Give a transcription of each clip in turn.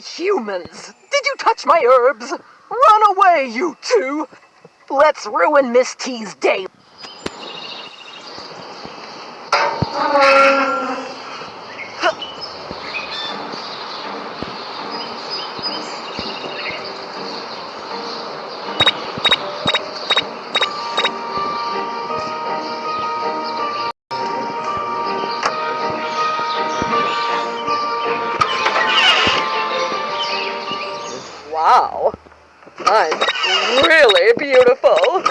humans! Did you touch my herbs? Run away, you two! Let's ruin Miss T's day. Wow. I'm really beautiful.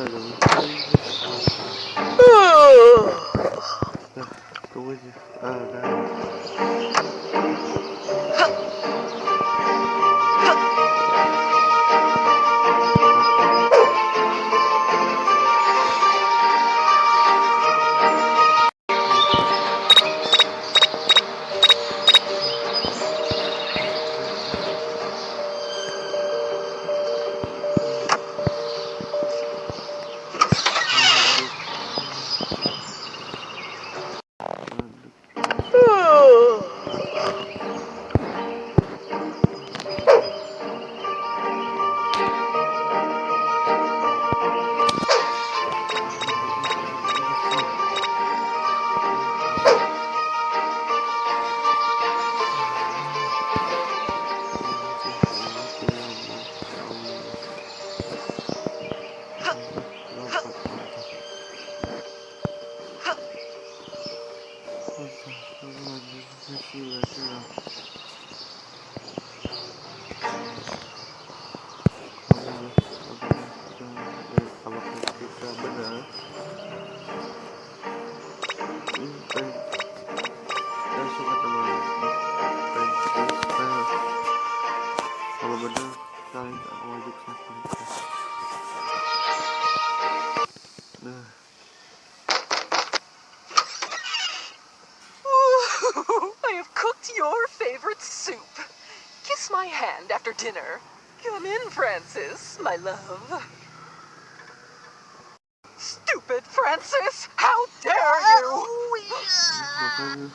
Вроде. А, да. 好好好好好好好好好好好好 your favorite soup. Kiss my hand after dinner. Come in, Francis, my love. Stupid Francis! How dare you! Oh, makanya